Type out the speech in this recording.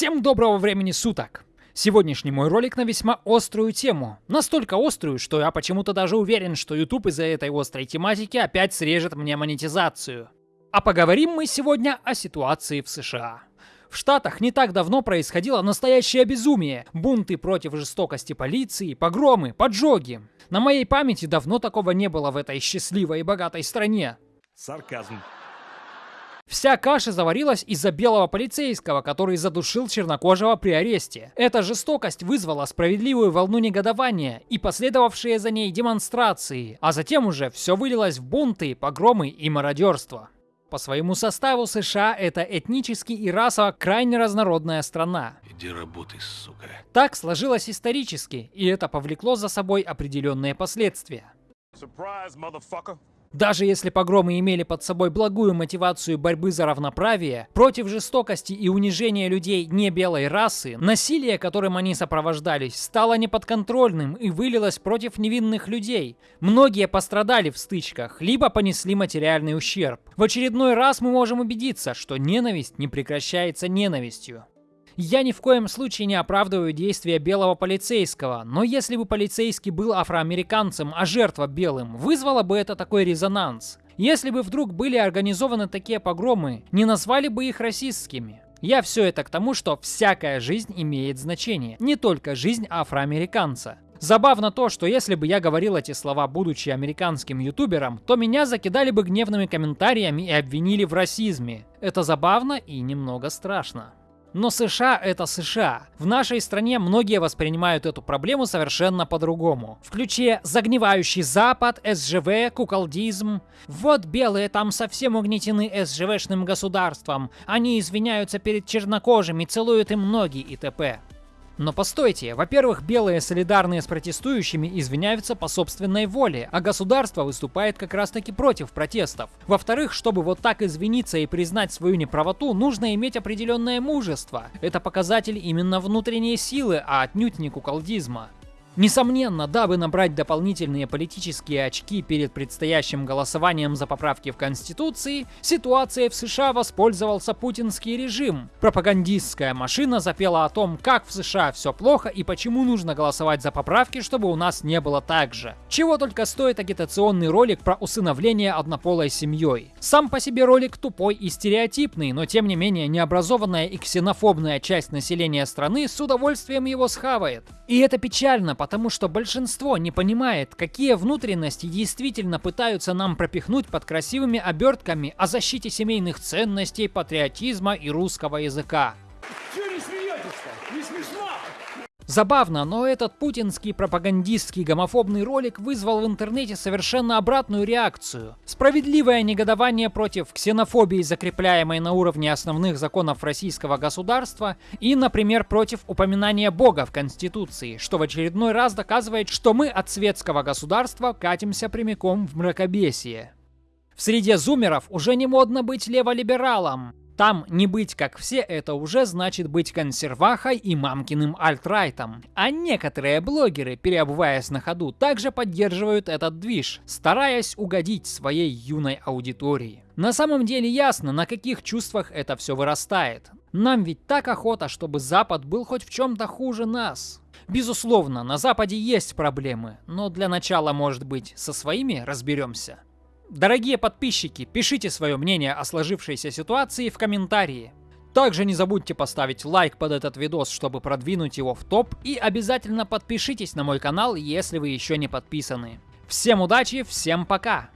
Всем доброго времени суток! Сегодняшний мой ролик на весьма острую тему. Настолько острую, что я почему-то даже уверен, что YouTube из-за этой острой тематики опять срежет мне монетизацию. А поговорим мы сегодня о ситуации в США. В Штатах не так давно происходило настоящее безумие. Бунты против жестокости полиции, погромы, поджоги. На моей памяти давно такого не было в этой счастливой и богатой стране. Сарказм. Вся каша заварилась из-за белого полицейского, который задушил чернокожего при аресте. Эта жестокость вызвала справедливую волну негодования и последовавшие за ней демонстрации, а затем уже все вылилось в бунты, погромы и мародерство. По своему составу США это этнически и расово крайне разнородная страна. Иди работай, сука. Так сложилось исторически, и это повлекло за собой определенные последствия. Surprise. Даже если погромы имели под собой благую мотивацию борьбы за равноправие, против жестокости и унижения людей не белой расы, насилие, которым они сопровождались, стало неподконтрольным и вылилось против невинных людей. Многие пострадали в стычках, либо понесли материальный ущерб. В очередной раз мы можем убедиться, что ненависть не прекращается ненавистью. Я ни в коем случае не оправдываю действия белого полицейского, но если бы полицейский был афроамериканцем, а жертва белым, вызвало бы это такой резонанс. Если бы вдруг были организованы такие погромы, не назвали бы их расистскими. Я все это к тому, что всякая жизнь имеет значение, не только жизнь афроамериканца. Забавно то, что если бы я говорил эти слова, будучи американским ютубером, то меня закидали бы гневными комментариями и обвинили в расизме. Это забавно и немного страшно. Но США это США. В нашей стране многие воспринимают эту проблему совершенно по-другому. В ключе загнивающий Запад, СЖВ, куколдизм. Вот белые там совсем угнетены СЖВшным государством. Они извиняются перед чернокожими, целуют им ноги и т.п. Но постойте, во-первых, белые солидарные с протестующими извиняются по собственной воле, а государство выступает как раз таки против протестов. Во-вторых, чтобы вот так извиниться и признать свою неправоту, нужно иметь определенное мужество. Это показатель именно внутренней силы, а отнюдь не куколдизма. Несомненно, дабы набрать дополнительные политические очки перед предстоящим голосованием за поправки в Конституции, ситуацией в США воспользовался путинский режим. Пропагандистская машина запела о том, как в США все плохо и почему нужно голосовать за поправки, чтобы у нас не было так же. Чего только стоит агитационный ролик про усыновление однополой семьей. Сам по себе ролик тупой и стереотипный, но тем не менее необразованная и ксенофобная часть населения страны с удовольствием его схавает. И это печально, потому что большинство не понимает, какие внутренности действительно пытаются нам пропихнуть под красивыми обертками о защите семейных ценностей, патриотизма и русского языка. Забавно, но этот путинский пропагандистский гомофобный ролик вызвал в интернете совершенно обратную реакцию. Справедливое негодование против ксенофобии, закрепляемой на уровне основных законов российского государства, и, например, против упоминания Бога в Конституции, что в очередной раз доказывает, что мы от светского государства катимся прямиком в мракобесие. В среде зумеров уже не модно быть леволибералом. Там не быть как все, это уже значит быть консервахой и мамкиным альтрайтом. А некоторые блогеры, переобуваясь на ходу, также поддерживают этот движ, стараясь угодить своей юной аудитории. На самом деле ясно, на каких чувствах это все вырастает. Нам ведь так охота, чтобы Запад был хоть в чем-то хуже нас. Безусловно, на Западе есть проблемы, но для начала, может быть, со своими разберемся. Дорогие подписчики, пишите свое мнение о сложившейся ситуации в комментарии. Также не забудьте поставить лайк под этот видос, чтобы продвинуть его в топ, и обязательно подпишитесь на мой канал, если вы еще не подписаны. Всем удачи, всем пока!